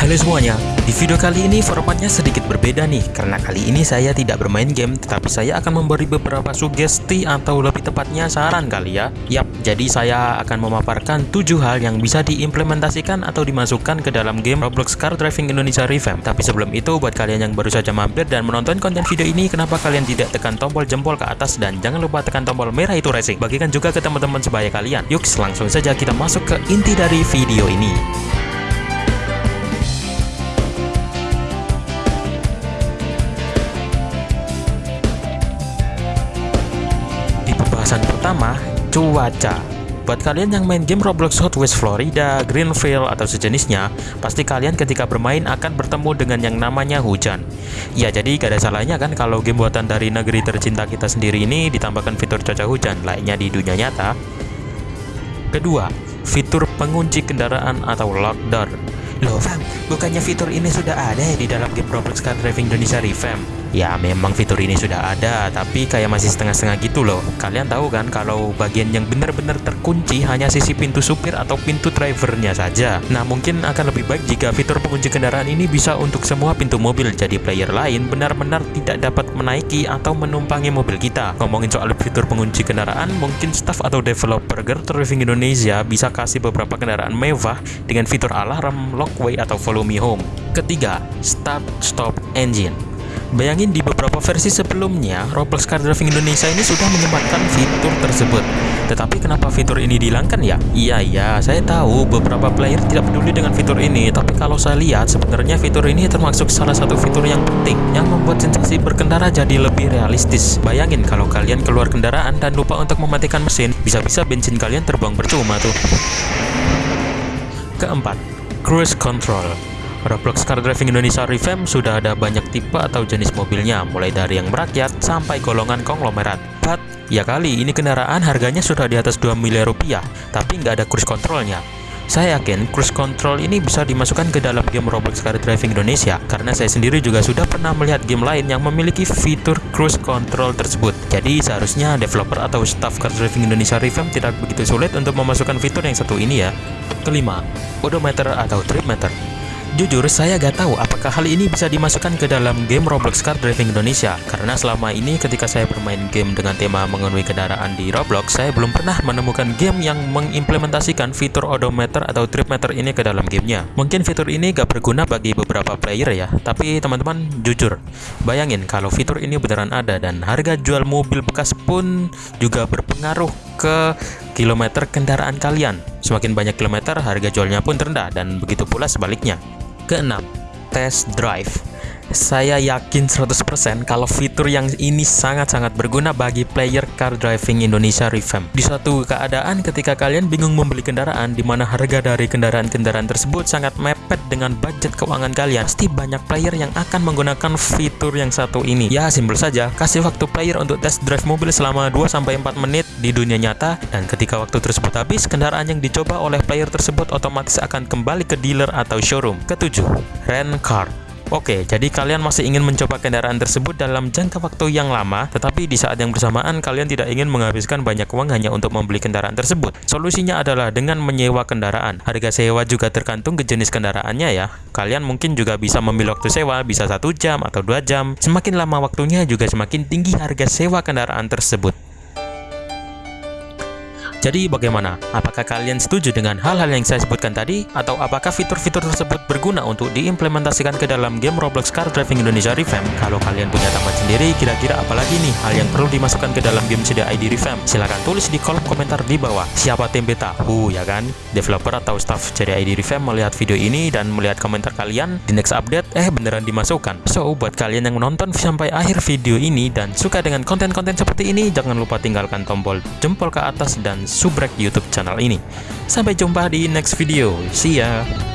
Halo semuanya, di video kali ini formatnya sedikit berbeda nih Karena kali ini saya tidak bermain game Tetapi saya akan memberi beberapa sugesti atau lebih tepatnya saran kali ya. Yap, jadi saya akan memaparkan 7 hal yang bisa diimplementasikan atau dimasukkan ke dalam game Roblox Car Driving Indonesia Revamp. Tapi sebelum itu, buat kalian yang baru saja mampir dan menonton konten video ini Kenapa kalian tidak tekan tombol jempol ke atas dan jangan lupa tekan tombol merah itu racing? Bagikan juga ke teman-teman sebaya kalian. Yuk, langsung saja kita masuk ke inti dari video ini Pembahasan pertama, cuaca. Buat kalian yang main game Roblox Hot Wheels Florida, Greenville, atau sejenisnya, pasti kalian ketika bermain akan bertemu dengan yang namanya hujan. Ya, jadi gak ada salahnya kan kalau game buatan dari negeri tercinta kita sendiri ini ditambahkan fitur cuaca hujan, lainnya di dunia nyata. Kedua, fitur pengunci kendaraan atau lockdoor. Loh, Fam, bukannya fitur ini sudah ada ya di dalam game Roblox Car Driving Indonesia Revamp? Ya memang fitur ini sudah ada, tapi kayak masih setengah-setengah gitu loh. Kalian tahu kan kalau bagian yang benar-benar terkunci hanya sisi pintu supir atau pintu drivernya saja. Nah mungkin akan lebih baik jika fitur pengunci kendaraan ini bisa untuk semua pintu mobil, jadi player lain benar-benar tidak dapat menaiki atau menumpangi mobil kita. Ngomongin soal fitur pengunci kendaraan, mungkin staff atau developer Girl Driving Indonesia bisa kasih beberapa kendaraan mewah dengan fitur alarm, lockway, atau follow me home. Ketiga, start stop engine. Bayangin di beberapa versi sebelumnya, Roblox Car Driving Indonesia ini sudah menyempatkan fitur tersebut. Tetapi kenapa fitur ini dihilangkan ya? Iya, iya, saya tahu beberapa player tidak peduli dengan fitur ini, tapi kalau saya lihat sebenarnya fitur ini termasuk salah satu fitur yang penting yang membuat sensasi berkendara jadi lebih realistis. Bayangin kalau kalian keluar kendaraan dan lupa untuk mematikan mesin, bisa-bisa bensin kalian terbang percuma tuh. Keempat, cruise control. Roblox Car Driving Indonesia Revamp sudah ada banyak tipe atau jenis mobilnya, mulai dari yang merakyat sampai golongan konglomerat. But, ya kali ini kendaraan harganya sudah di atas 2 miliar rupiah, tapi nggak ada cruise controlnya. Saya yakin cruise control ini bisa dimasukkan ke dalam game Roblox Car Driving Indonesia karena saya sendiri juga sudah pernah melihat game lain yang memiliki fitur cruise control tersebut. Jadi seharusnya developer atau staff Car Driving Indonesia Revamp tidak begitu sulit untuk memasukkan fitur yang satu ini ya. Kelima, odometer atau trip meter. Jujur, saya gak tahu apakah hal ini bisa dimasukkan ke dalam game Roblox Car Driving Indonesia. Karena selama ini ketika saya bermain game dengan tema mengenai kendaraan di Roblox Saya belum pernah menemukan game yang mengimplementasikan fitur odometer atau trip meter ini ke dalam gamenya. Mungkin fitur ini gak berguna bagi beberapa player ya Tapi teman-teman jujur, bayangin kalau fitur ini beneran ada Dan harga jual mobil bekas pun juga berpengaruh ke kilometer kendaraan kalian Semakin banyak kilometer, harga jualnya pun terendah dan begitu pula sebaliknya. Keenam, test drive. Saya yakin 100% kalau fitur yang ini sangat-sangat berguna bagi player car driving Indonesia Revamp. Di suatu keadaan ketika kalian bingung membeli kendaraan di mana harga dari kendaraan-kendaraan tersebut sangat mepet dengan budget keuangan kalian, pasti banyak player yang akan menggunakan fitur yang satu ini. Ya, simpel saja, kasih waktu player untuk test drive mobil selama 2-4 menit di dunia nyata dan ketika waktu tersebut habis, kendaraan yang dicoba oleh player tersebut otomatis akan kembali ke dealer atau showroom. Ketujuh, rent car. Oke, jadi kalian masih ingin mencoba kendaraan tersebut dalam jangka waktu yang lama, tetapi di saat yang bersamaan kalian tidak ingin menghabiskan banyak uang hanya untuk membeli kendaraan tersebut. Solusinya adalah dengan menyewa kendaraan. Harga sewa juga tergantung ke jenis kendaraannya ya. Kalian mungkin juga bisa memilih waktu sewa, bisa satu jam atau dua jam. Semakin lama waktunya juga semakin tinggi harga sewa kendaraan tersebut. Jadi bagaimana? Apakah kalian setuju dengan hal-hal yang saya sebutkan tadi? Atau apakah fitur-fitur tersebut berguna untuk diimplementasikan ke dalam game Roblox Car Driving Indonesia Revamp? Kalau kalian punya tambahan sendiri, kira-kira apalagi nih hal yang perlu dimasukkan ke dalam game CDID Revamp? Silahkan tulis di kolom komentar di bawah. Siapa tempe tahu ya kan? Developer atau staff CDID Revamp melihat video ini dan melihat komentar kalian di next update, eh beneran dimasukkan. So, buat kalian yang menonton sampai akhir video ini dan suka dengan konten-konten seperti ini, jangan lupa tinggalkan tombol jempol ke atas dan subrek YouTube channel ini. Sampai jumpa di next video. See ya!